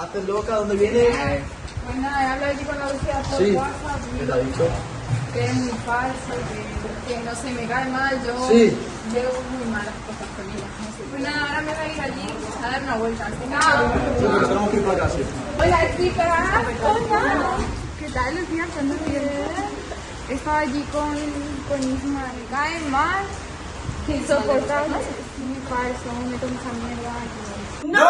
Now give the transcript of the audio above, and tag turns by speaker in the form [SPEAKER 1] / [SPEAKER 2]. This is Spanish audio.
[SPEAKER 1] Hazte loca, ¿dónde vienes?
[SPEAKER 2] Pues nada, he hablado allí con la Lucía por
[SPEAKER 1] Sí.
[SPEAKER 2] WhatsApp
[SPEAKER 1] ¿Qué te ha dicho?
[SPEAKER 2] que es muy falso, que, que no se me cae mal, yo
[SPEAKER 1] Sí.
[SPEAKER 2] veo muy malas cosas con ella. Pues nada, ahora me voy a ir allí pues, a dar una vuelta. Venga.
[SPEAKER 1] Sí, porque tenemos que ir para casa.
[SPEAKER 2] Hola chicas, hola. ¿Qué tal Lucía? ¿Cuándo vienes? Estaba allí con, con Isma, me cae mal. Que insoportable. Muy falso, me meto mucha mierda.
[SPEAKER 3] ¡No!